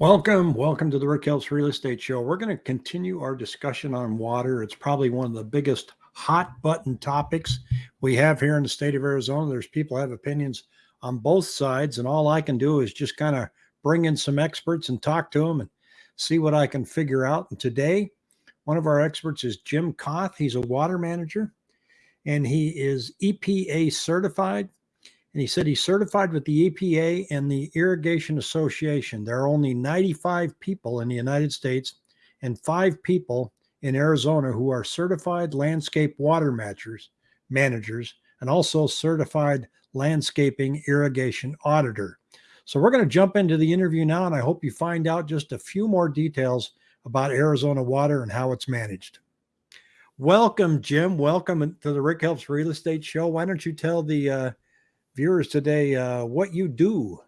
Welcome, welcome to the Rick Helps Real Estate Show. We're going to continue our discussion on water. It's probably one of the biggest hot button topics we have here in the state of Arizona. There's people have opinions on both sides, and all I can do is just kind of bring in some experts and talk to them and see what I can figure out. And today, one of our experts is Jim Koth. He's a water manager and he is EPA certified and he said he's certified with the EPA and the Irrigation Association. There are only 95 people in the United States and five people in Arizona who are certified landscape water managers, managers and also certified landscaping irrigation auditor. So we're going to jump into the interview now, and I hope you find out just a few more details about Arizona water and how it's managed. Welcome, Jim. Welcome to the Rick Helps Real Estate Show. Why don't you tell the uh, viewers today uh, what you do.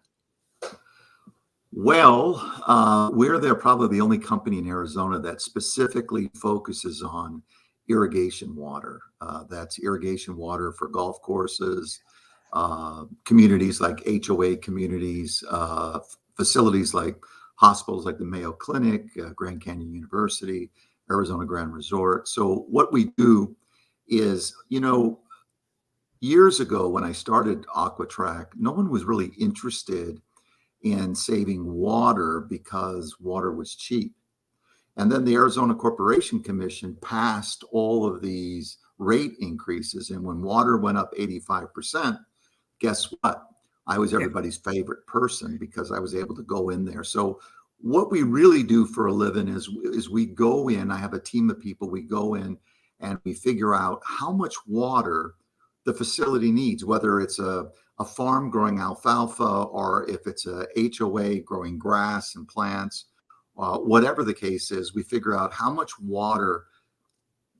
Well, uh, we're there probably the only company in Arizona that specifically focuses on irrigation water. Uh, that's irrigation water for golf courses, uh, communities like HOA communities, uh, facilities like hospitals like the Mayo Clinic, uh, Grand Canyon University, Arizona Grand Resort. So what we do is, you know, years ago when I started Aqua-Track, no one was really interested in saving water because water was cheap. And then the Arizona Corporation Commission passed all of these rate increases. And when water went up 85%, guess what? I was everybody's favorite person because I was able to go in there. So what we really do for a living is, is we go in, I have a team of people, we go in and we figure out how much water the facility needs, whether it's a, a farm growing alfalfa or if it's a HOA growing grass and plants, uh, whatever the case is, we figure out how much water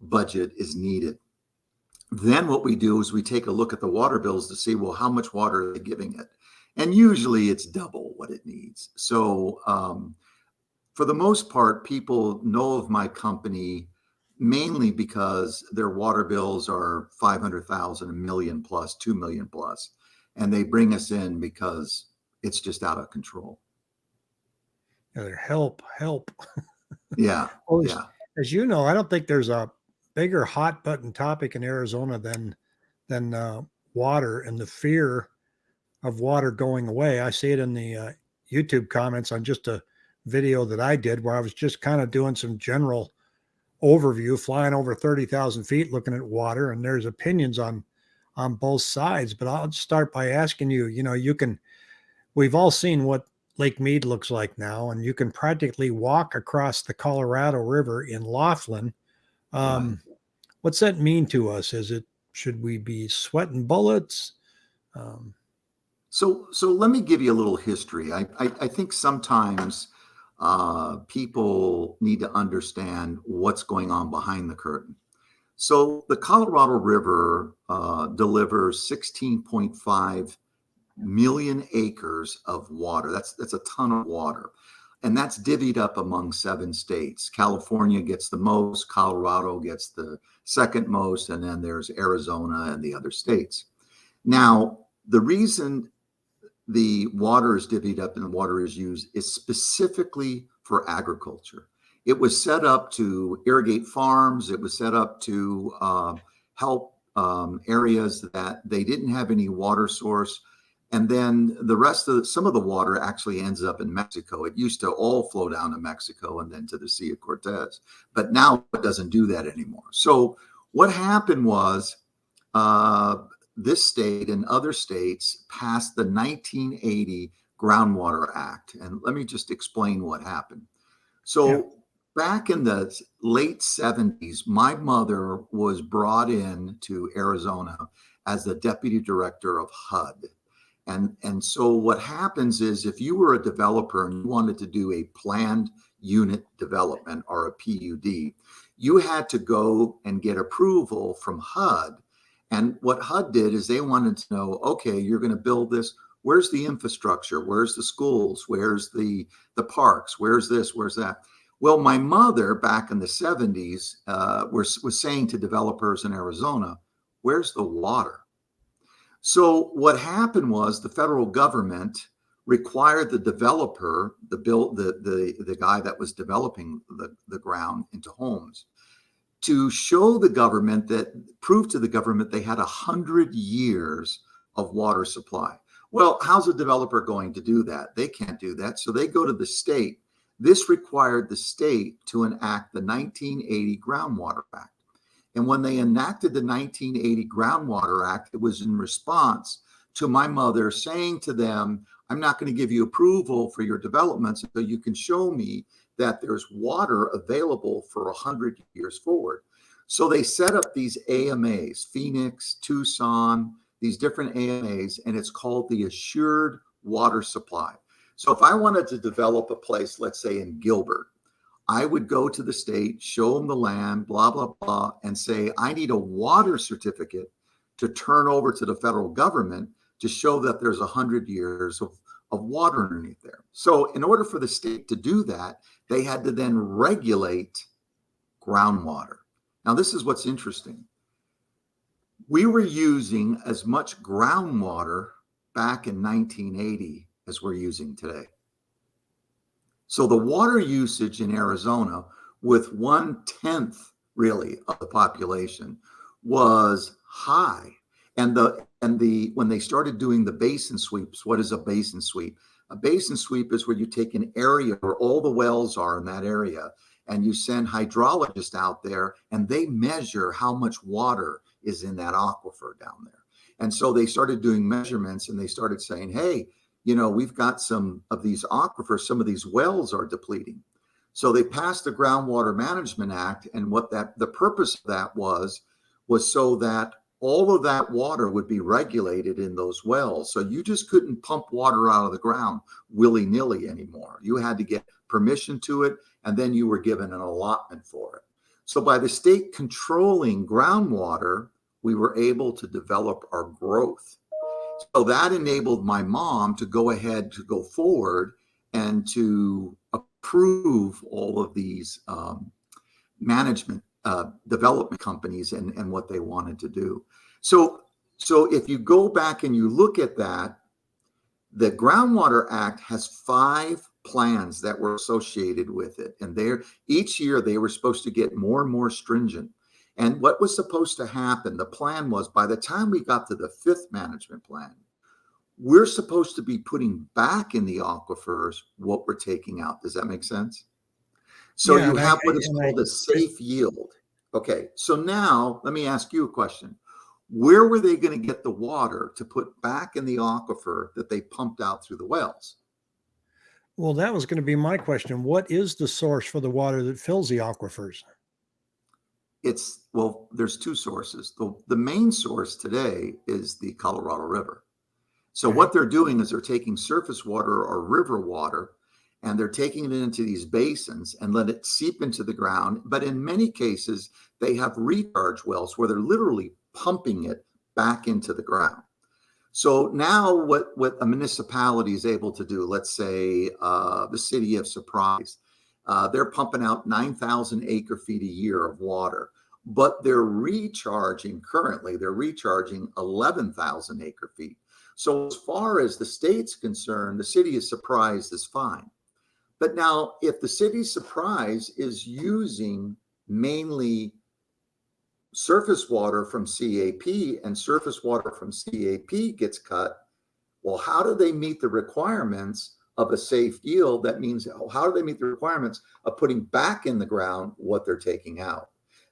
budget is needed. Then what we do is we take a look at the water bills to see, well, how much water are they giving it? And usually it's double what it needs. So um, for the most part, people know of my company mainly because their water bills are 500,000, a million plus, 2 million plus, and they bring us in because it's just out of control. Yeah, help, help. yeah. well, as, yeah. As you know, I don't think there's a bigger hot button topic in Arizona than than uh, water and the fear of water going away. I see it in the uh, YouTube comments on just a video that I did where I was just kind of doing some general overview, flying over 30,000 feet, looking at water, and there's opinions on on both sides. But I'll start by asking you, you know, you can, we've all seen what Lake Mead looks like now, and you can practically walk across the Colorado River in Laughlin. Um. What's that mean to us? Is it, should we be sweating bullets? Um, so, so let me give you a little history. I, I, I think sometimes uh, people need to understand what's going on behind the curtain. So the Colorado River uh, delivers 16.5 million acres of water. That's that's a ton of water. And that's divvied up among seven states. California gets the most, Colorado gets the second most, and then there's Arizona and the other states. Now, the reason the water is divvied up and the water is used is specifically for agriculture. It was set up to irrigate farms. It was set up to uh, help um, areas that they didn't have any water source. And then the rest of the, some of the water actually ends up in Mexico. It used to all flow down to Mexico and then to the Sea of Cortez, but now it doesn't do that anymore. So what happened was uh, this state and other states passed the 1980 Groundwater Act. And let me just explain what happened. So yeah. back in the late 70s, my mother was brought in to Arizona as the deputy director of HUD. And, and so what happens is if you were a developer and you wanted to do a planned unit development or a PUD, you had to go and get approval from HUD and what HUD did is they wanted to know, okay, you're going to build this. Where's the infrastructure? Where's the schools? Where's the the parks? Where's this? Where's that? Well, my mother back in the 70s uh, was, was saying to developers in Arizona, where's the water? So what happened was the federal government required the developer, the build, the, the, the guy that was developing the, the ground into homes to show the government that prove to the government they had a hundred years of water supply. Well, how's a developer going to do that? They can't do that. So they go to the state. This required the state to enact the 1980 Groundwater Act. And when they enacted the 1980 Groundwater Act, it was in response to my mother saying to them, I'm not going to give you approval for your developments until you can show me that there's water available for 100 years forward. So they set up these AMAs, Phoenix, Tucson, these different AMAs, and it's called the Assured Water Supply. So if I wanted to develop a place, let's say in Gilbert, I would go to the state, show them the land, blah, blah, blah, and say, I need a water certificate to turn over to the federal government to show that there's 100 years of, of water underneath there. So in order for the state to do that, they had to then regulate groundwater. Now, this is what's interesting. We were using as much groundwater back in 1980 as we're using today. So the water usage in Arizona, with one tenth really of the population, was high. And the and the when they started doing the basin sweeps, what is a basin sweep? A basin sweep is where you take an area where all the wells are in that area, and you send hydrologists out there, and they measure how much water is in that aquifer down there. And so they started doing measurements, and they started saying, "Hey, you know, we've got some of these aquifers, some of these wells are depleting." So they passed the Groundwater Management Act, and what that the purpose of that was was so that all of that water would be regulated in those wells. So you just couldn't pump water out of the ground willy nilly anymore. You had to get permission to it, and then you were given an allotment for it. So by the state controlling groundwater, we were able to develop our growth. So that enabled my mom to go ahead to go forward and to approve all of these um, management uh, development companies and, and what they wanted to do. So, so if you go back and you look at that, the Groundwater Act has five plans that were associated with it. And there each year they were supposed to get more and more stringent. And what was supposed to happen, the plan was by the time we got to the fifth management plan, we're supposed to be putting back in the aquifers what we're taking out. Does that make sense? So Yeah, you and I- have what is I- called a safe yield. Okay, so now let me ask you a question. Where were they going to get the water to put back in the aquifer that they pumped out through the wells? Well, that was going to be my question. What is the source for the water that fills the aquifers? It's, well, there's two sources. The, the main source today is the Colorado River. So Okay. what they're doing is they're taking surface water or river water and they're taking it into these basins and let it seep into the ground. But in many cases, they have recharge wells where they're literally pumping it back into the ground. So now what, what a municipality is able to do, let's say uh, the city of Surprise, uh, they're pumping out 9,000 acre feet a year of water, but they're recharging currently, they're recharging 11,000 acre feet. So as far as the state's concerned, the city of Surprise is fine. But now if the city Surprise is using mainly surface water from CAP and surface water from CAP gets cut, well, how do they meet the requirements of a safe yield? That means how do they meet the requirements of putting back in the ground what they're taking out?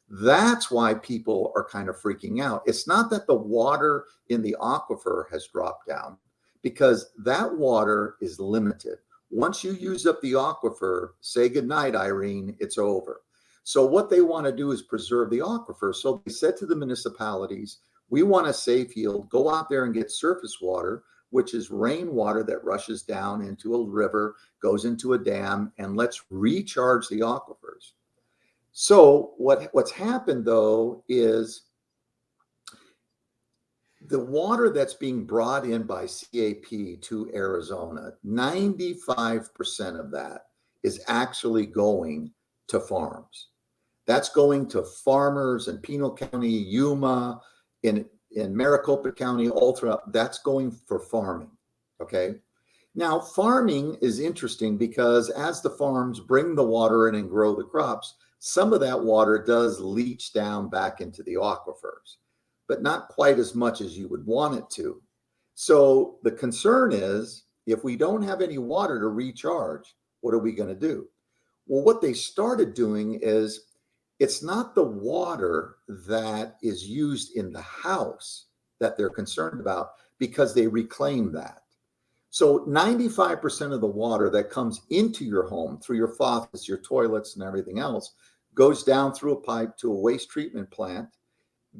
That's why people are kind of freaking out. It's not that the water in the aquifer has dropped down because that water is limited. Once you use up the aquifer, say goodnight, Irene, it's over. So what they want to do is preserve the aquifer. So they said to the municipalities, we want a safe yield, go out there and get surface water, which is rainwater that rushes down into a river, goes into a dam, and let's recharge the aquifers. So what, what's happened though is the water that's being brought in by CAP to Arizona, 95% of that is actually going to farms. That's going to farmers in Pinal County, Yuma, in, in Maricopa County, all throughout. That's going for farming. Okay. Now, farming is interesting because as the farms bring the water in and grow the crops, some of that water does leach down back into the aquifers, but not quite as much as you would want it to. So the concern is if we don't have any water to recharge, what are we going to do? Well, what they started doing is it's not the water that is used in the house that they're concerned about because they reclaim that. So 95% of the water that comes into your home through your faucets, your toilets, and everything else goes down through a pipe to a waste treatment plant,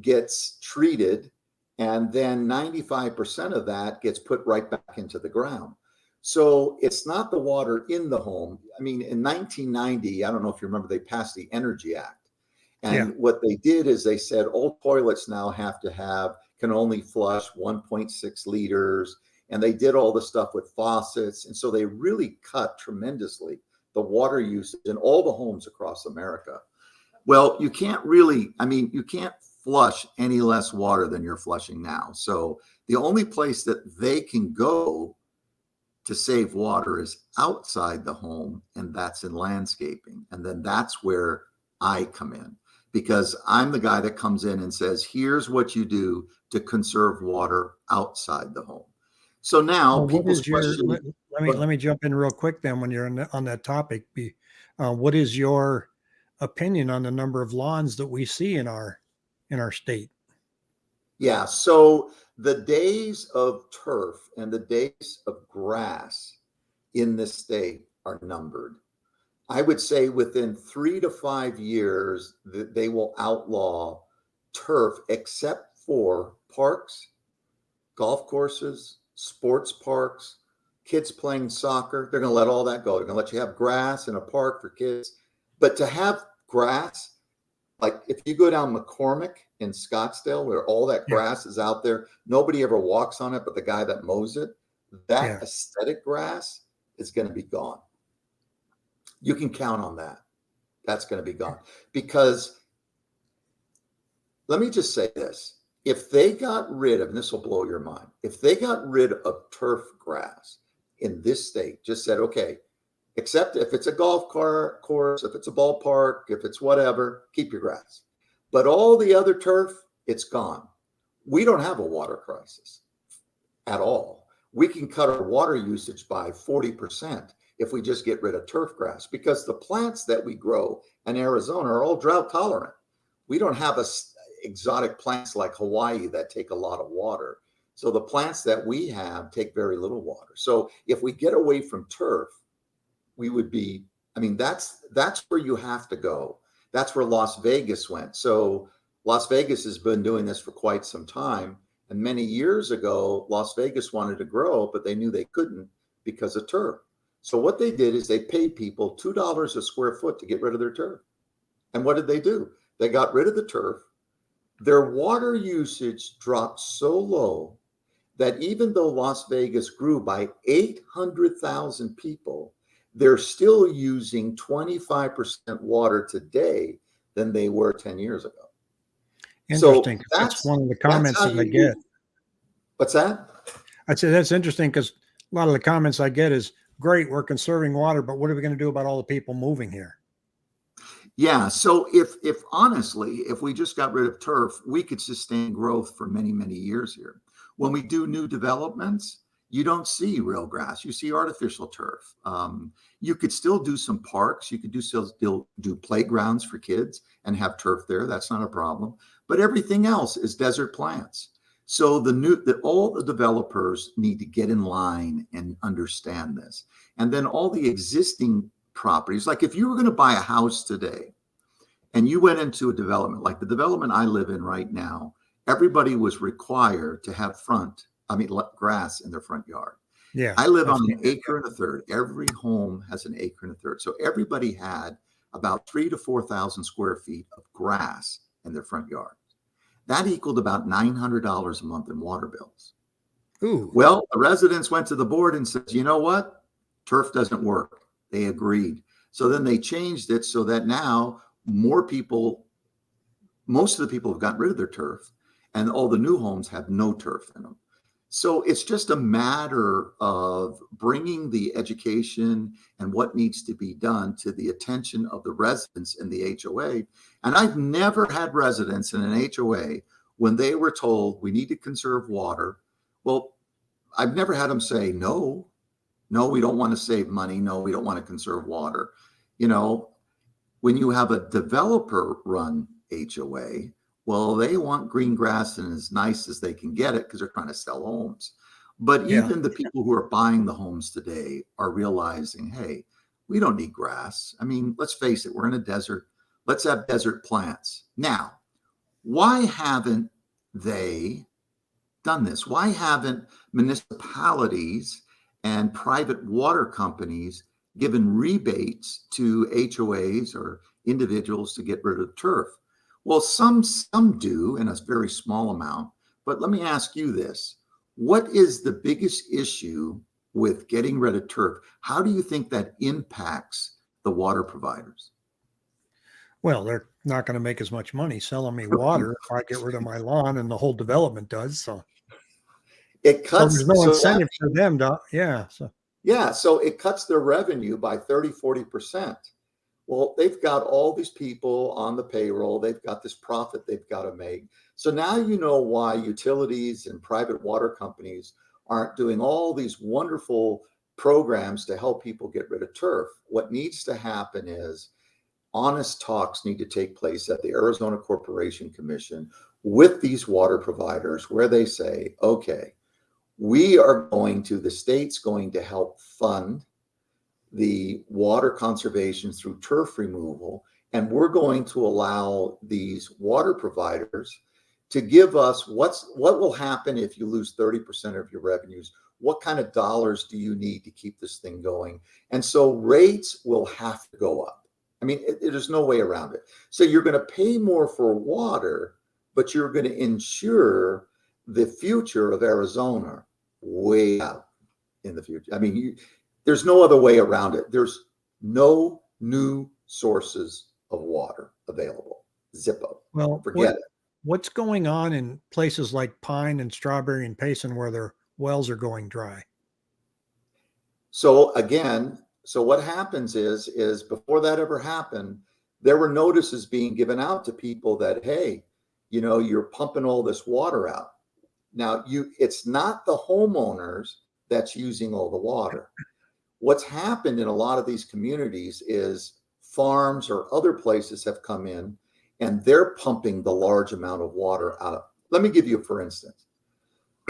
gets treated, and then 95% of that gets put right back into the ground. So it's not the water in the home. I mean, in 1990, I don't know if you remember, they passed the Energy Act. And Yeah. what they did is they said all toilets now have to have, can only flush 1.6 liters. And they did all the stuff with faucets. And so they really cut tremendously the water usage in all the homes across America. Well, you can't really, I mean, you can't flush any less water than you're flushing now. So the only place that they can go to save water is outside the home, and that's in landscaping. And then that's where I come in because I'm the guy that comes in and says, here's what you do to conserve water outside the home. So now Well, people's your, question, let, let me, Go let me jump in real quick then when you're on, that- on that topic. Be, uh, what is your opinion on the number of lawns that we see in our, in our state? Yeah. So the days of turf and the days of grass in this state are numbered. I would say within three to five years that they will outlaw turf except for parks, golf courses, sports parks, kids playing soccer. They're going to let all that go. They're going to let you have grass in a park for kids. But to have grass, like if you go down McCormick in Scottsdale, where all that Yeah. grass is out there, nobody ever walks on it but the guy that mows it. That Yeah. aesthetic grass is going to be gone. You can count on that. That's going to be gone because let me just say this. If they got rid of, and this will blow your mind, if they got rid of turf grass in this state, just said, okay, except if it's a golf car course, if it's a ballpark, if it's whatever, keep your grass. But all the other turf, it's gone. We don't have a water crisis at all. We can cut our water usage by 40% if we just get rid of turf grass because the plants that we grow in Arizona are all drought tolerant. We don't have a exotic plants like Hawaii that take a lot of water. So the plants that we have take very little water. So if we get away from turf, we would be i mean that's that's where you have to go. That's where las vegas went. So las vegas has been doing this for quite some time. And many years ago las vegas wanted to grow but they knew they couldn't because of turf. So what they did is they paid people $2 a square foot to get rid of their turf. And what did they do? They got rid of the turf. Their water usage dropped so low that even though las vegas grew by 800000 people they're still using 25% water today than they were 10 years ago. So That's that's- one of the comments that I get. What's that? I'd say that's interesting because a lot of the comments I get is great, we're conserving water, but what are we going to do about all the people moving here? Yeah. So if if honestly, if we just got rid of turf, we could sustain growth for many, many years here. When we do new developments, you don't see real grass. You see artificial turf. Um, you could still do some parks. You could do still, do playgrounds for kids and have turf there. That's not a problem. But everything else is desert plants. So the new that all the developers need to get in line and understand this. And then all the existing properties, like if you were going to buy a house today and you went into a development like the development I live in right now, everybody was required to have front, I mean, grass in their front yard. Yeah. I live on an acre and a third. Every home has an acre and a third. So everybody had about three to 4,000 square feet of grass in their front yard. That equaled about $900 a month in water bills. Ooh. Well, the residents went to the board and said, you know what? Turf doesn't work. They agreed. So then they changed it so that now more people, most of the people have gotten rid of their turf and all the new homes have no turf in them. So it's just a matter of bringing the education and what needs to be done to the attention of the residents in the HOA. And I've never had residents in an HOA when they were told we need to conserve water. Well, I've never had them say, no, no, we don't want to save money. No, we don't want to conserve water. You know, when you have a developer run HOA, well, they want green grass and as nice as they can get it because they're trying to sell homes. But Yeah. even the people who are buying the homes today are realizing, hey, we don't need grass. I mean, let's face it, we're in a desert. Let's have desert plants. Now, why haven't they done this? Why haven't municipalities and private water companies given rebates to HOAs or individuals to get rid of turf? Well, some some do in a very small amount, but let me ask you this. What is the biggest issue with getting rid of turf? How do you think that impacts the water providers? Well, they're not going to make as much money selling me water if I get rid of my lawn and the whole development does. So, It so cuts there's no so that- incentive for them to, yeah. So, Yeah, so it cuts their revenue by 30, 40%. Well, they've got all these people on the payroll, they've got this profit they've got to make. So now you know why utilities and private water companies aren't doing all these wonderful programs to help people get rid of turf. What needs to happen is honest talks need to take place at the Arizona Corporation Commission with these water providers where they say, okay, we are going to, the state's going to help fund the water conservation through turf removal. And we're going to allow these water providers to give us what's what will happen if you lose 30% of your revenues. What kind of dollars do you need to keep this thing going? And so rates will have to go up. I mean, it- there's no way around it. So you're going to pay more for water, but you're going to ensure the future of Arizona way out in the future. I mean, you, there's no other way around it. There's no new sources of water available. Zippo. well, Forget what, it. what's going on in places like Pine and Strawberry and Payson where their wells are going dry? So again, so what happens is, is before that ever happened, there were notices being given out to people that, hey, you know, you're pumping all this water out. Now you, it's not the homeowners that's using all the water. What's happened in a lot of these communities is farms or other places have come in and they're pumping the large amount of water out. Let me give you, for instance,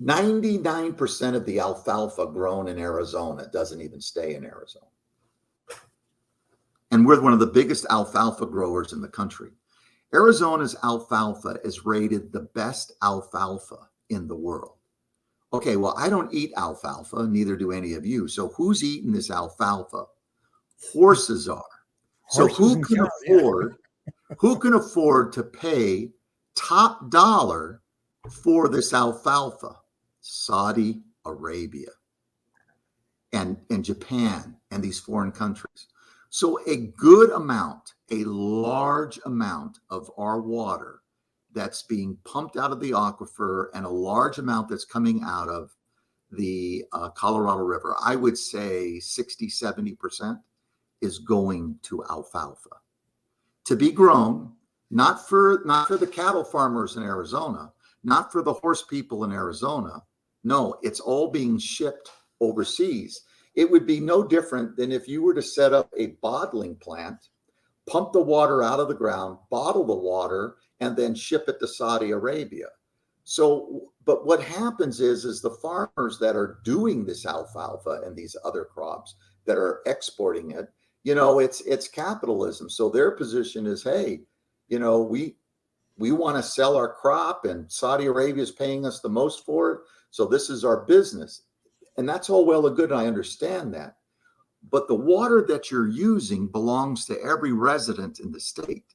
99% of the alfalfa grown in Arizona doesn't even stay in Arizona. And we're one of the biggest alfalfa growers in the country. Arizona's alfalfa is rated the best alfalfa in the world. Okay, well, I don't eat alfalfa, neither do any of you. So who's eating this alfalfa? Horses are. So who can cows, yeah. afford who can afford to pay top dollar for this alfalfa? Saudi Arabia and, and Japan and these foreign countries. So a good amount, a large amount of our water that's being pumped out of the aquifer and a large amount that's coming out of the uh, Colorado River, I would say 60, 70% is going to alfalfa to be grown, not for not for the cattle farmers in Arizona, not for the horse people in Arizona. No, it's all being shipped overseas. It would be no different than if you were to set up a bottling plant, pump the water out of the ground, bottle the water, and then ship it to Saudi Arabia. So, but what happens is, is the farmers that are doing this alfalfa and these other crops that are exporting it, you know, it's it's capitalism. So their position is, hey, you know, we we want to sell our crop, and Saudi Arabia is paying us the most for it. So this is our business. And that's all well and good. And I understand that. But the water that you're using belongs to every resident in the state.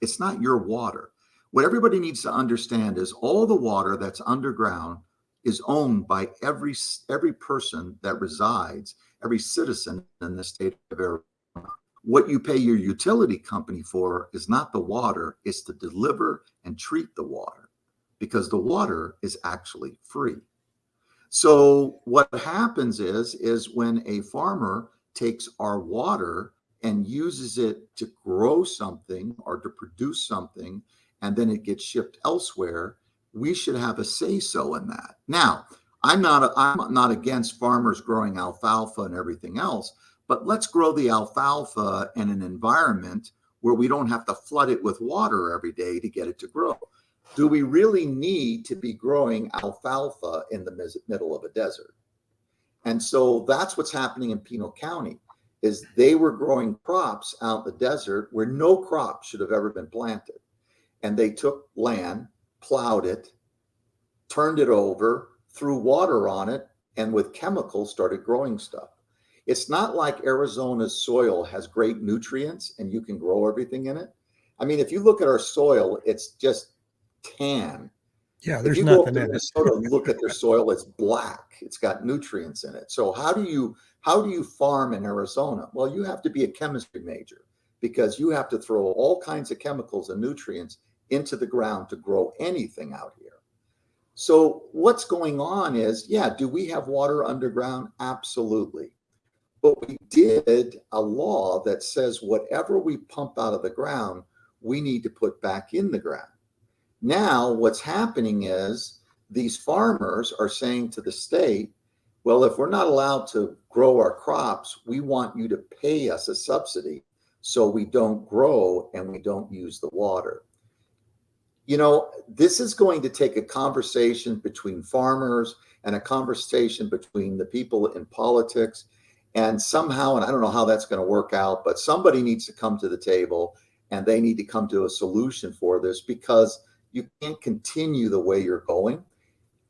It's not your water. What everybody needs to understand is all the water that's underground is owned by every every person that resides, every citizen in the state of Arizona. What you pay your utility company for is not the water, it's to deliver and treat the water because the water is actually free. So what happens is, is when a farmer takes our water and uses it to grow something or to produce something, and then it gets shipped elsewhere, we should have a say so in that. Now, I'm not a, I'm not against farmers growing alfalfa and everything else, but let's grow the alfalfa in an environment where we don't have to flood it with water every day to get it to grow. Do we really need to be growing alfalfa in the middle of a desert? And so that's what's happening in Pinal County is they were growing crops out in the desert where no crop should have ever been planted. And they took land, plowed it, turned it over, threw water on it, and with chemicals started growing stuff. It's not like Arizona's soil has great nutrients and you can grow everything in it. I mean, if you look at our soil, it's just tan. Yeah, there's if you nothing go in it. Minnesota and look at their soil, it's black. It's got nutrients in it. So how do you how do you farm in Arizona? Well, you have to be a chemistry major because you have to throw all kinds of chemicals and nutrients into the ground to grow anything out here. So what's going on is, yeah, do we have water underground? Absolutely. But we did a law that says whatever we pump out of the ground, we need to put back in the ground. Now, what's happening is these farmers are saying to the state, well, if we're not allowed to grow our crops, we want you to pay us a subsidy so we don't grow and we don't use the water. You know, this is going to take a conversation between farmers and a conversation between the people in politics. And somehow, and I don't know how that's going to work out, but somebody needs to come to the table and they need to come to a solution for this because you can't continue the way you're going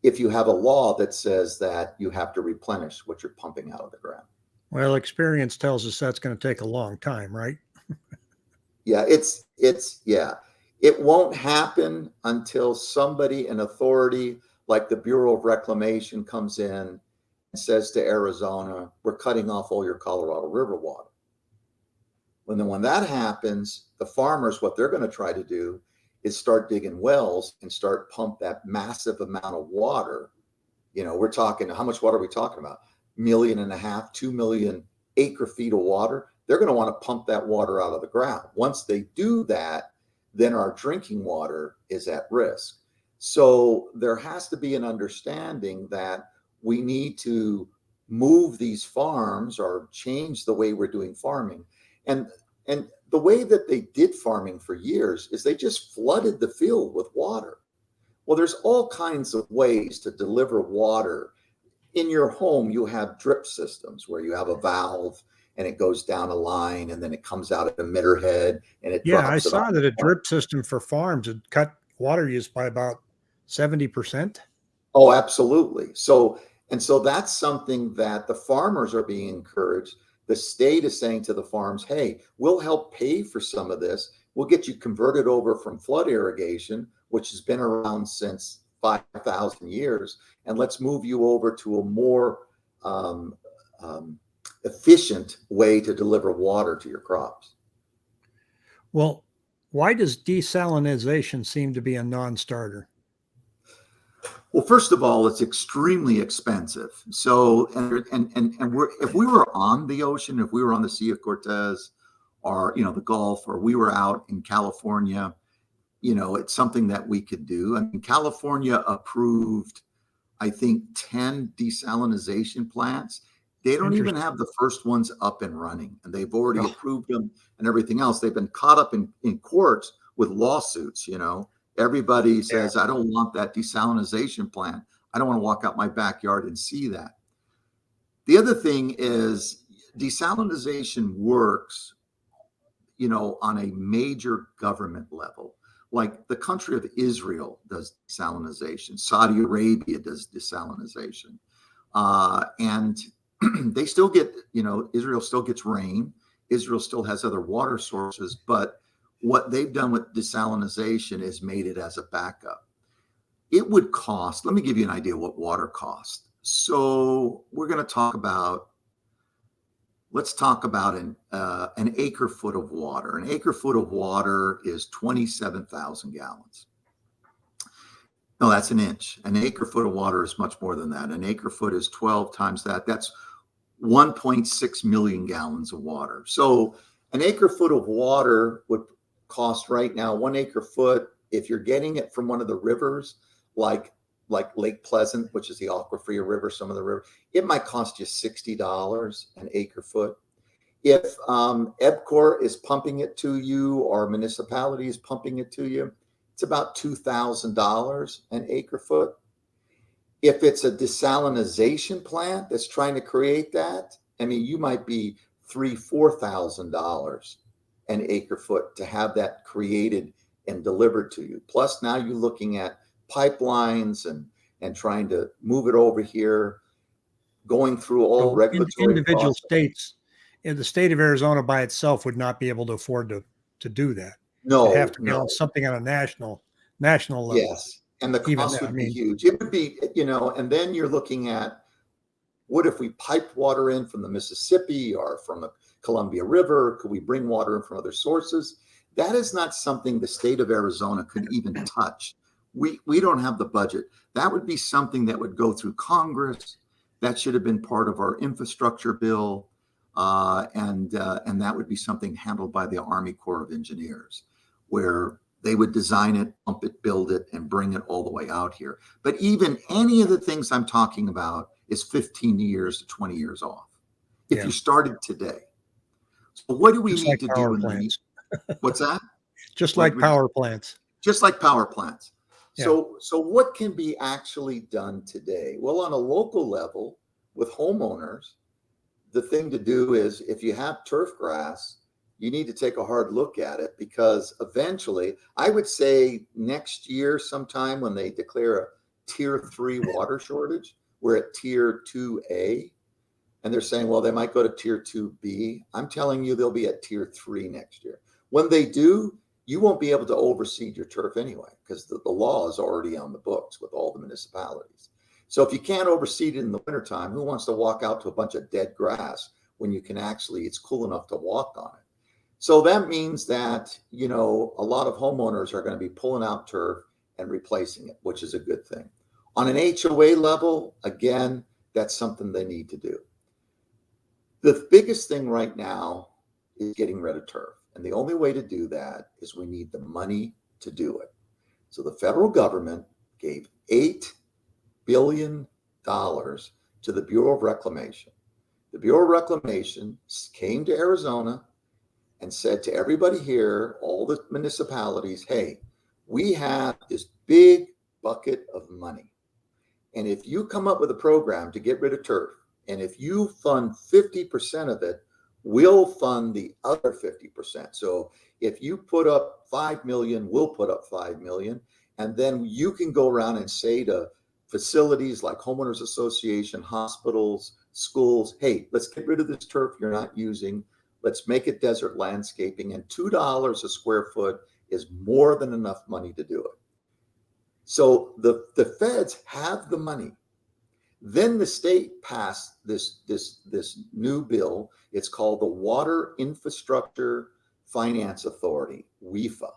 if you have a law that says that you have to replenish what you're pumping out of the ground. Well, experience tells us that's going to take a long time, right? yeah, it's it's yeah. It won't happen until somebody in authority like the Bureau of Reclamation comes in and says to Arizona, we're cutting off all your Colorado River water. When then when that happens, the farmers, what they're going to try to do is start digging wells and start pump that massive amount of water. You know, we're talking, how much water are we talking about? Million and a half, two million acre feet of water. They're going to want to pump that water out of the ground. Once they do that, then our drinking water is at risk. So there has to be an understanding that we need to move these farms or change the way we're doing farming. And and the way that they did farming for years is they just flooded the field with water. Well, there's all kinds of ways to deliver water. In your home, you have drip systems where you have a valve and it goes down a line and then it comes out at the emitter head and it yeah i saw that a drip system for farms had cut water use by about 70% oh absolutely. So and so that's something that the farmers are being encouraged. The state is saying to the farms, hey, we'll help pay for some of this. We'll get you converted over from flood irrigation, which has been around since 5,000 years, and let's move you over to a more um, um, efficient way to deliver water to your crops. Well, why does desalination seem to be a non starter? Well, first of all, it's extremely expensive. So, and and and, and we're if we were on the ocean, if we were on the Sea of Cortez, or you know the Gulf, or we were out in California, you know, it's something that we could do. I mean, California approved, I think, ten desalination plants. They don't even have the first ones up and running, and they've already oh. approved them and everything else. They've been caught up in in courts with lawsuits, you know Everybody says, yeah. I don't want that desalination plant. I don't want to walk out my backyard and see that. The other thing is desalination works, you know, on a major government level. Like the country of Israel does desalination, Saudi Arabia does desalination. Uh, and they still get, you know, Israel still gets rain. Israel still has other water sources, but what they've done with desalination is made it as a backup. It would cost, let me give you an idea what water costs. So we're going to talk about, let's talk about an, uh, an acre foot of water. An acre foot of water is 27,000 gallons. No, that's an inch. An acre foot of water is much more than that. An acre foot is 12 times that. That's 1.6 million gallons of water. So an acre foot of water would cost right now, one acre foot, if you're getting it from one of the rivers, like like Lake Pleasant, which is the Agua Fria River, some of the river, it might cost you $60 an acre foot. If um, EPCOR is pumping it to you or municipality is pumping it to you, it's about $2,000 an acre foot. If it's a desalinization plant that's trying to create that, I mean, you might be three, four thousand dollars an acre foot to have that created and delivered to you. Plus, now you're looking at pipelines and and trying to move it over here, going through all So regulatory Individual process. states, in the state of Arizona by itself would not be able to afford to, to do that. No, It'd have to no. something on a national, national level. Yes, and the cost would be mean- huge. It would be, you know, and then you're looking at what if we piped water in from the Mississippi or from the Columbia River? Could we bring water in from other sources? That is not something the state of Arizona could even touch. We we don't have the budget. That would be something that would go through Congress. That should have been part of our infrastructure bill, uh, and uh, and that would be something handled by the Army Corps of Engineers, where they would design it, pump it, build it, and bring it all the way out here. But even any of the things I'm talking about is 15 years to 20 years off. If Yeah. you started today. So what do we Just need like to do? In the, what's that? just like would- power plants. Just like power plants. So so what can be actually done today? Well, on a local level with homeowners, the thing to do is if you have turf grass, you need to take a hard look at it because eventually, I would say next year, sometime when they declare a tier three water shortage, we're at tier 2A. And they're saying, well, they might go to tier 2B. I'm telling you, they'll be at tier three next year. When they do, you won't be able to overseed your turf anyway because the, the law is already on the books with all the municipalities. So if you can't overseed it in the wintertime, who wants to walk out to a bunch of dead grass when you can actually, it's cool enough to walk on it? So that means that, you know, a lot of homeowners are going to be pulling out turf and replacing it, which is a good thing. On an HOA level, again, that's something they need to do. The biggest thing right now is getting rid of turf. And the only way to do that is we need the money to do it. So the federal government gave $8 billion to the Bureau of Reclamation. The Bureau of Reclamation came to Arizona and said to everybody here, all the municipalities, hey, we have this big bucket of money. And if you come up with a program to get rid of turf, and if you fund 50% of it, we'll fund the other 50%. So if you put up 5 million, we'll put up 5 million. And then you can go around and say to facilities like homeowners association, hospitals, schools, hey, let's get rid of this turf you're not using. Let's make it desert landscaping. And $2 a square foot is more than enough money to do it. So the, the feds have the money. Then the state passed this, this, this new bill. It's called the Water Infrastructure Finance Authority, WIFA.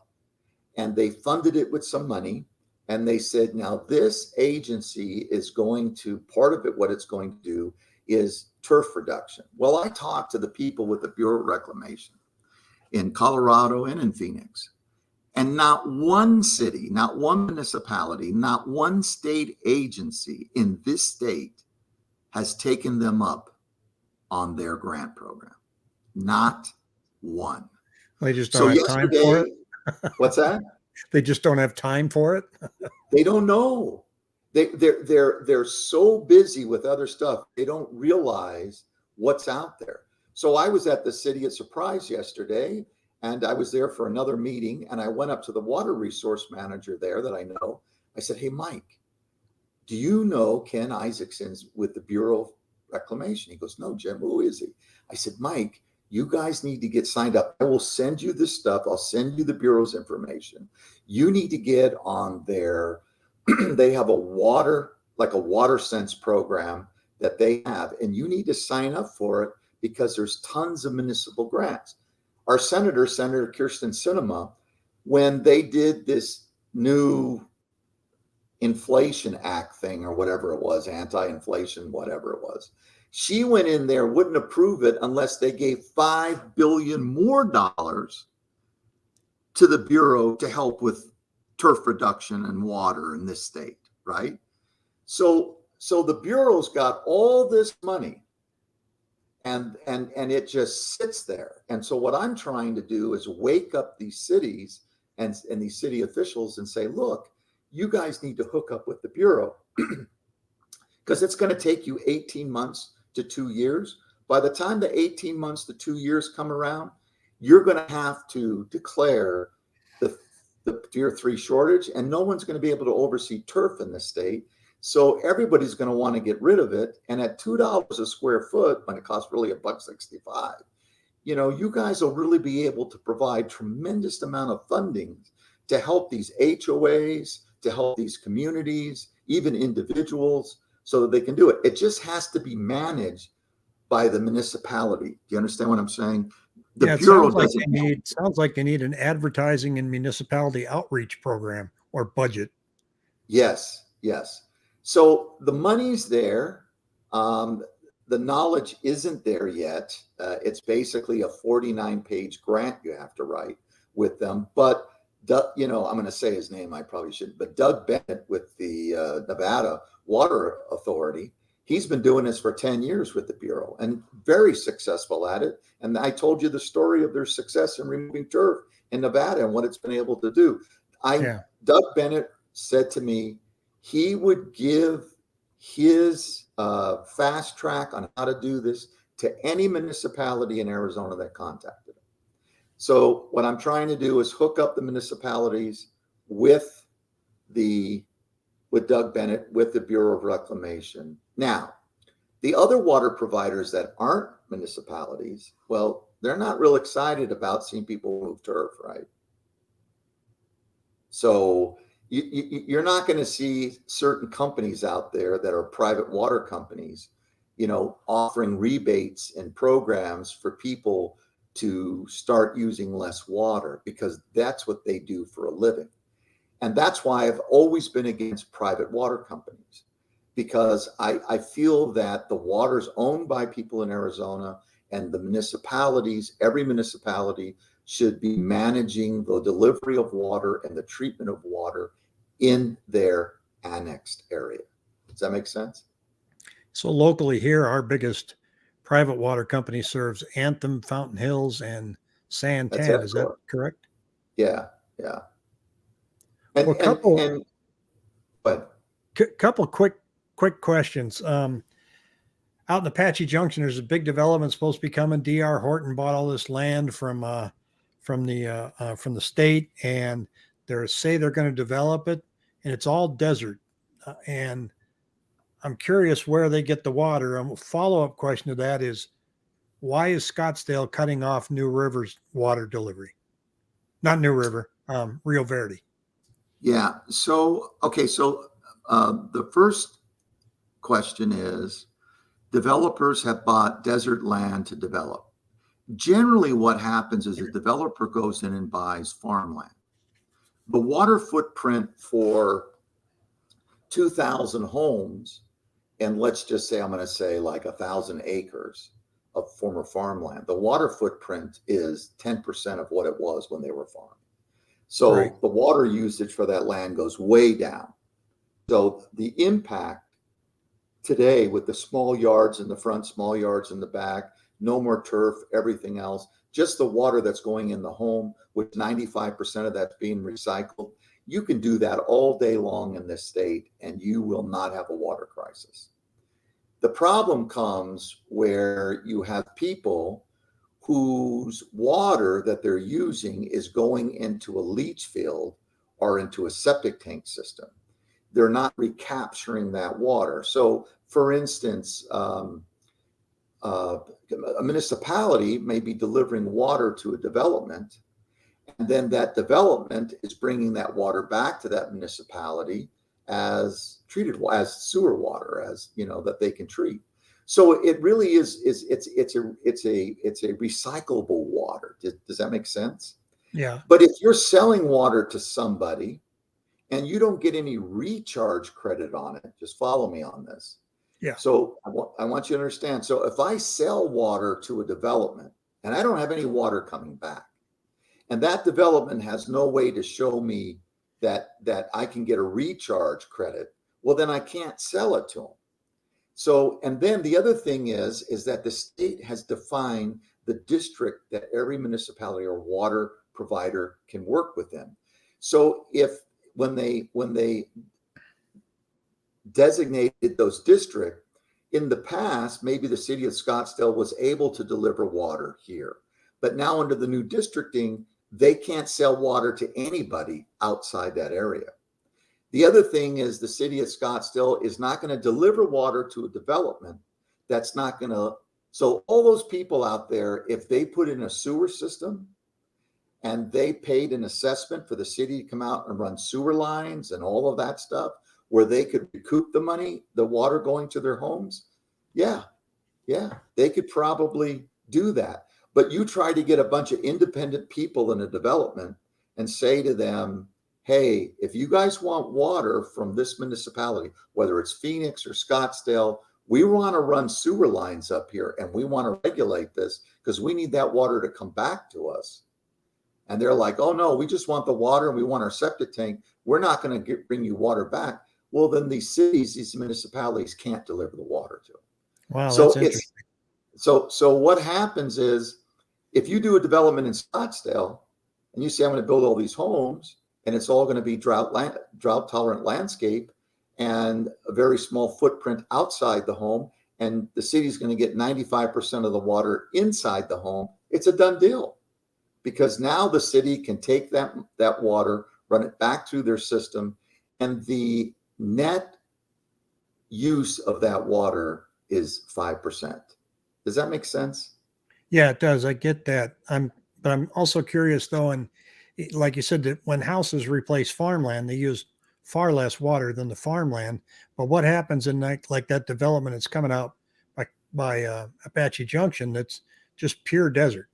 And they funded it with some money. And they said, now this agency is going to, part of it, what it's going to do is turf reduction. Well, I talked to the people with the Bureau of Reclamation in Colorado and in Phoenix. And not one city, not one municipality, not one state agency in this state has taken them up on their grant program. Not one. They just don't have time for it. what's that? They just don't have time for it. They don't know. They they're they're they're so busy with other stuff. They don't realize what's out there. So I was at the City of Surprise yesterday and I was there for another meeting and I went up to the water resource manager there that I know. I said, "Hey Mike, do you know Ken Isaacson's with the Bureau of Reclamation?" He goes, "No, Jim, who is he?" I said, "Mike, you guys need to get signed up. I will send you this stuff. I'll send you the Bureau's information. You need to get on their, they have a water, like a water sense program that they have, and you need to sign up for it because there's tons of municipal grants. Our senator, Senator Kyrsten Sinema, when they did this new Inflation Act thing or whatever it was, anti-inflation, whatever it was. She went in there, wouldn't approve it unless they gave five billion more dollars to the Bureau to help with turf reduction and water in this state, right? So so the Bureau's got all this money and and and it just sits there. And so what I'm trying to do is wake up these cities and, and these city officials and say, look, you guys need to hook up with the Bureau because it's going to take you 18 months to two years. By the time the 18 months to two years come around, you're going to have to declare the, tier three shortage, and no one's going to be able to oversee turf in the state. So everybody's going to want to get rid of it. And at two dollars a square foot, when it costs really a buck sixty-five, you know, you guys will really be able to provide tremendous amount of funding to help these HOAs, to help these communities, even individuals, so that they can do it. It just has to be managed by the municipality. Do you understand what I'm saying? The yeah, bureau sounds like doesn't. need sounds like they need an advertising and municipality outreach program or budget. Yes, yes. So the money's there. Um, the knowledge isn't there yet. Uh, it's basically a 49 page grant you have to write with them. But, Doug, you know, I'm going to say his name, I probably shouldn't, but Doug Bennett with the uh, Nevada Water Authority, he's been doing this for 10 years with the Bureau and very successful at it. And I told you the story of their success in removing turf in Nevada and what it's been able to do. I, Yeah. Doug Bennett said to me, he would give his uh, fast track on how to do this to any municipality in Arizona that contacted him. So what I'm trying to do is hook up the municipalities with the with Doug Bennett with the Bureau of Reclamation. Now, the other water providers that aren't municipalities, well, they're not real excited about seeing people move turf, right? So you, you, you're not going to see certain companies out there that are private water companies, you know, offering rebates and programs for people to start using less water because that's what they do for a living. And that's why I've always been against private water companies because I, I feel that the water's owned by people in Arizona and the municipalities, every municipality should be managing the delivery of water and the treatment of water in their annexed area. Does that make sense? So locally here, our biggest private water company serves Anthem, Fountain Hills, and Santan. Is that correct? Yeah, yeah. And, Well, and- couple- and- but C- couple quick quick questions. Um, out in Apache Junction, there's a big development supposed to be coming. D.R. Horton bought all this land from uh, from the uh, uh, from the state, and they say they're going to develop it, and it's all desert. Uh, and I'm curious where they get the water. A follow up question to that is, why is Scottsdale cutting off New River's water delivery? Not New River, um, Rio Verde. yeah, so okay, so uh, the first question is developers have bought desert land to develop. Generally, what happens is a developer goes in and buys farmland. The water footprint for 2,000 homes, and let's just say I'm going to say like a thousand acres of former farmland, the water footprint is 10% of what it was when they were farming. So Right. the water usage for that land goes way down. So the impact today with the small yards in the front, small yards in the back, no more turf, everything else, just the water that's going in the home, with 95% of that's being recycled. You can do that all day long in this state and you will not have a water crisis. The problem comes where you have people whose water that they're using is going into a leach field or into a septic tank system. They're not recapturing that water. So, for instance, um, uh, a municipality may be delivering water to a development, and then that development is bringing that water back to that municipality as treated as sewer water, as you know that they can treat. So it really is is it's it's a it's a it's a recyclable water. Does, does that make sense? Yeah. But if you're selling water to somebody and you don't get any recharge credit on it. Just follow me on this. Yeah. So I want, I want you to understand. So if I sell water to a development and I don't have any water coming back, and that development has no way to show me that that I can get a recharge credit, well then I can't sell it to them. So and then the other thing is is that the state has defined the district that every municipality or water provider can work within. So if when they when they designated those district in the past, maybe the city of Scottsdale was able to deliver water here, but now under the new districting, they can't sell water to anybody outside that area. The other thing is the city of Scottsdale is not going to deliver water to a development that's not going to. So all those people out there, if they put in a sewer system and they paid an assessment for the city to come out and run sewer lines and all of that stuff, where they could recoup the money, the water going to their homes, yeah, yeah, they could probably do that. But you try to get a bunch of independent people in a development and say to them, hey, if you guys want water from this municipality, whether it's Phoenix or Scottsdale, we want to run sewer lines up here and we want to regulate this because we need that water to come back to us. And they're like, oh no, we just want the water and we want our septic tank. We're not going to bring you water back. Well, then these cities, these municipalities can't deliver the water to them. Wow, so that's it's interesting. so so what happens is if you do a development in Scottsdale and you say I'm going to build all these homes and it's all going to be drought land, drought tolerant landscape and a very small footprint outside the home and the city's going to get 95% of the water inside the home it's a done deal because now the city can take that that water run it back through their system and the net use of that water is 5%. Does that make sense? Yeah, it does. I get that. I'm, but I'm also curious though, and like you said, that when houses replace farmland, they use far less water than the farmland. But what happens in like like that development that's coming out by by uh, Apache Junction? That's just pure desert.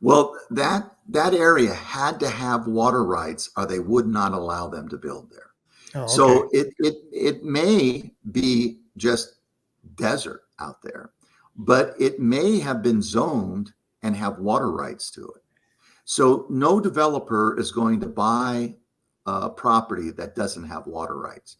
Well, that that area had to have water rights or they would not allow them to build there. Oh, okay. So it it it may be just desert out there, but it may have been zoned and have water rights to it. So no developer is going to buy a property that doesn't have water rights.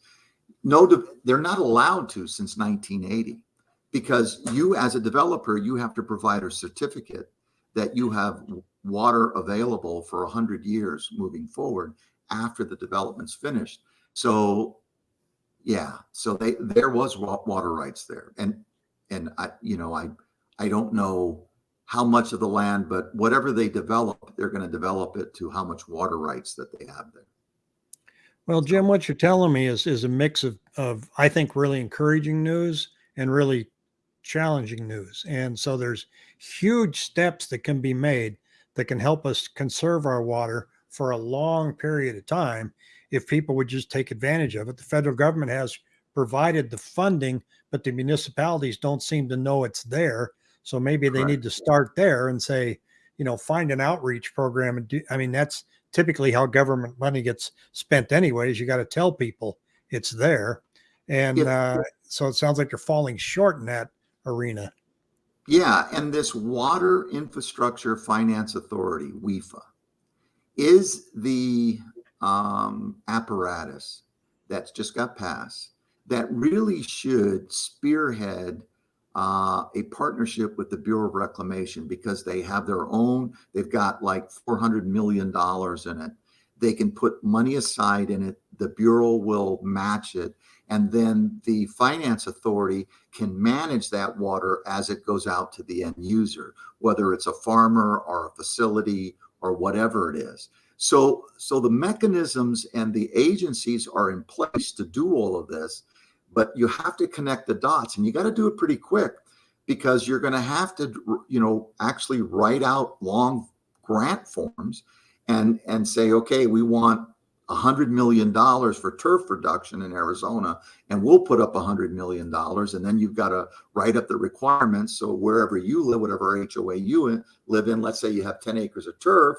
No, they're not allowed to since 1980 because you as a developer you have to provide a certificate that you have water available for 100 years moving forward after the development's finished. So yeah, so they there was water rights there, and and I you know I I don't know how much of the land, but whatever they develop, they're going to develop it to how much water rights that they have there. Well, Jim, what you're telling me is is a mix of of I think really encouraging news and really challenging news. And so there's huge steps that can be made that can help us conserve our water for a long period of time if people would just take advantage of it. The federal government has provided the funding, but the municipalities don't seem to know it's there. So maybe they need to start there and say, you know, find an outreach program and do I mean that's typically how government money gets spent anyways. You got to tell people it's there. And If- uh, so it sounds like you're falling short in that arena. Yeah, and this Water Infrastructure Finance Authority, WIFA, is the um, apparatus that's just got passed that really should spearhead uh, a partnership with the Bureau of Reclamation because they have their own, they've got like $400 million in it. They can put money aside in it. The Bureau will match it. And then the finance authority can manage that water as it goes out to the end user, whether it's a farmer or a facility or whatever it is. So, so the mechanisms and the agencies are in place to do all of this, but you have to connect the dots and you got to do it pretty quick because you're going to have to, you know, actually write out long grant forms and and say, okay, we want a hundred million dollars for turf reduction in Arizona, and we'll put up a hundred million dollars, and then you've got to write up the requirements. So wherever you live, whatever HOA you live in, let's say you have 10 acres of turf,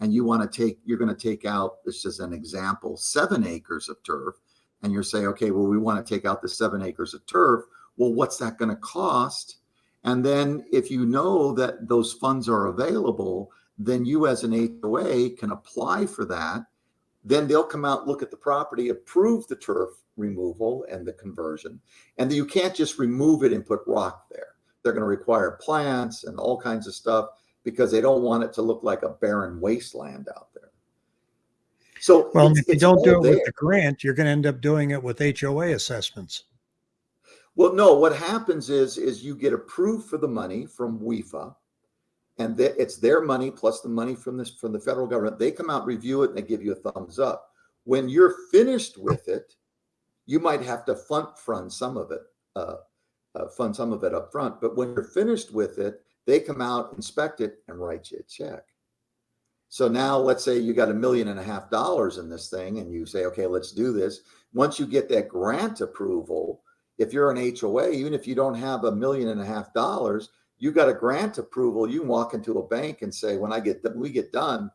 and you want to take, you're going to take out, this is an example, seven acres of turf, and you're saying, okay, well, we want to take out the seven acres of turf. Well, what's that going to cost? And then if you know that those funds are available, then you as an HOA can apply for that. Then they'll come out, look at the property, approve the turf removal and the conversion. And you can't just remove it and put rock there. They're going to require plants and all kinds of stuff because they don't want it to look like a barren wasteland out there. So Well, it's- if you don't do it with there. the grant, you're going to end up doing it with HOA assessments. Well, no, what happens is, is you get approved for the money from WIFA. And it's their money plus the money from this, from the federal government. They come out, review it, and they give you a thumbs up. When you're finished with it, you might have to fund, fund some of it, uh, uh, fund some of it up front. But when you're finished with it, they come out, inspect it, and write you a check. So now let's say you got a million and a half dollars in this thing and you say, okay, let's do this. Once you get that grant approval, if you're an HOA, even if you don't have a million and a half dollars, you got a grant approval, you walk into a bank and say, when I get, when we get done,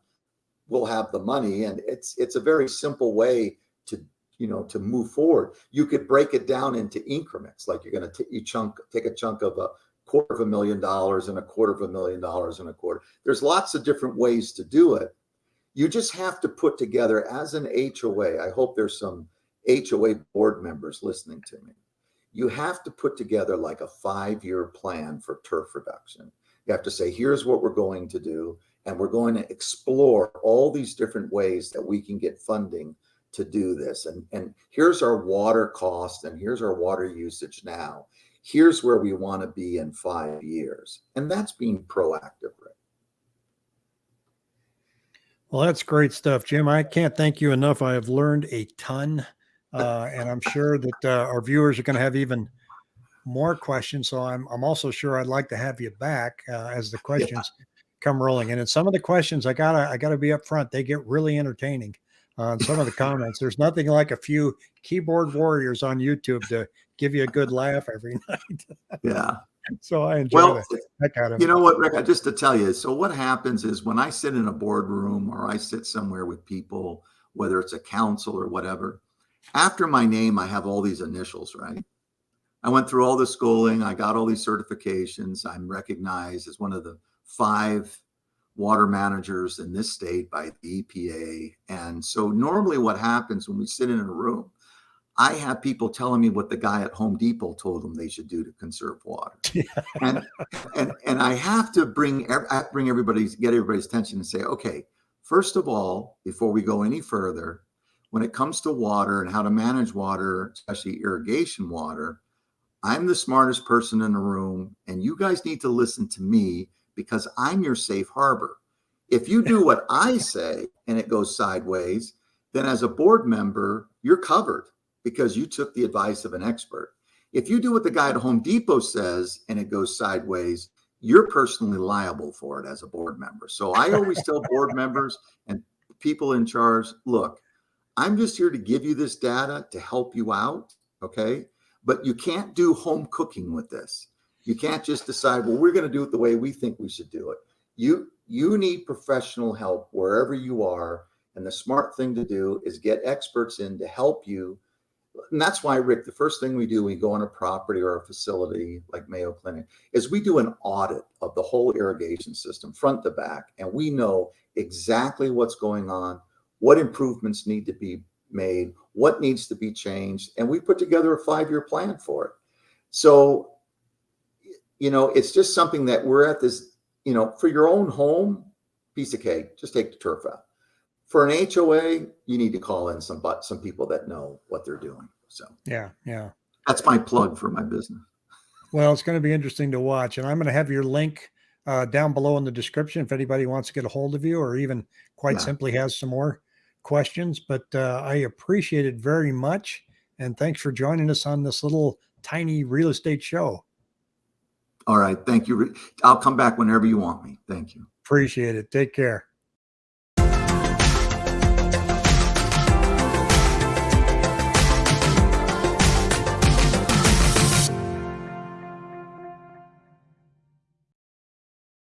we'll have the money. And it's, it's a very simple way to, you know, to move forward. You could break it down into increments, like you're going to you chunk, take a chunk of a quarter of a million dollars and a quarter of a million dollars and a quarter. There's lots of different ways to do it. You just have to put together as an HOA. I hope there's some HOA board members listening to me you have to put together like a five-year plan for turf reduction. You have to say, here's what we're going to do. And we're going to explore all these different ways that we can get funding to do this. And, and here's our water cost and here's our water usage now. Here's where we want to be in five years. And that's being proactive, Rick. Well, that's great stuff, Jim. I can't thank you enough. I have learned a ton, uh, and I'm sure that uh, our viewers are going to have even more questions. So I'm I'm also sure I'd like to have you back uh, as the questions come rolling And in. And some of the questions I gotta I gotta be upfront. They get really entertaining. on some of the comments. There's nothing like a few keyboard warriors on YouTube to give you a good laugh every night. Yeah. so I enjoy Well, of You know what, Rick? Just to tell you, so what happens is when I sit in a boardroom or I sit somewhere with people, whether it's a council or whatever, after my name, I have all these initials, right? I went through all the schooling, I got all these certifications. I'm recognized as one of the five water managers in this state by the EPA. And so normally what happens when we sit in a room, I have people telling me what the guy at Home Depot told them they should do to conserve water. and and and I have to bring I bring everybody's get everybody's attention and say, okay, first of all, before we go any further, when it comes to water and how to manage water, especially irrigation water, I'm the smartest person in the room, and you guys need to listen to me because I'm your safe harbor. If you do what I say and it goes sideways, then as a board member, you're covered because you took the advice of an expert. If you do what the guy at Home Depot says and it goes sideways, you're personally liable for it as a board member. So I always tell board members and people in charge, look, I'm just here to give you this data to help you out, okay? But you can't do home cooking with this. You can't just decide, well, we're going to do it the way we think we should do it. You you need professional help wherever you are, and the smart thing to do is get experts in to help you and that's why rick the first thing we do we go on a property or a facility like mayo clinic is we do an audit of the whole irrigation system front to back and we know exactly what's going on what improvements need to be made what needs to be changed and we put together a five-year plan for it so you know it's just something that we're at this you know for your own home piece of cake just take the turf out for an HOA, you need to call in some but some people that know what they're doing. So Yeah, yeah. that's my plug for my business. Well, it's going to be interesting to watch, and I'm going to have your link uh, down below in the description if anybody wants to get a hold of you, or even quite Yeah. simply has some more questions. But uh, I appreciate it very much, and thanks for joining us on this little tiny real estate show. All right. Thank you. I'll come back whenever you want me. Thank you. Appreciate it. Take care.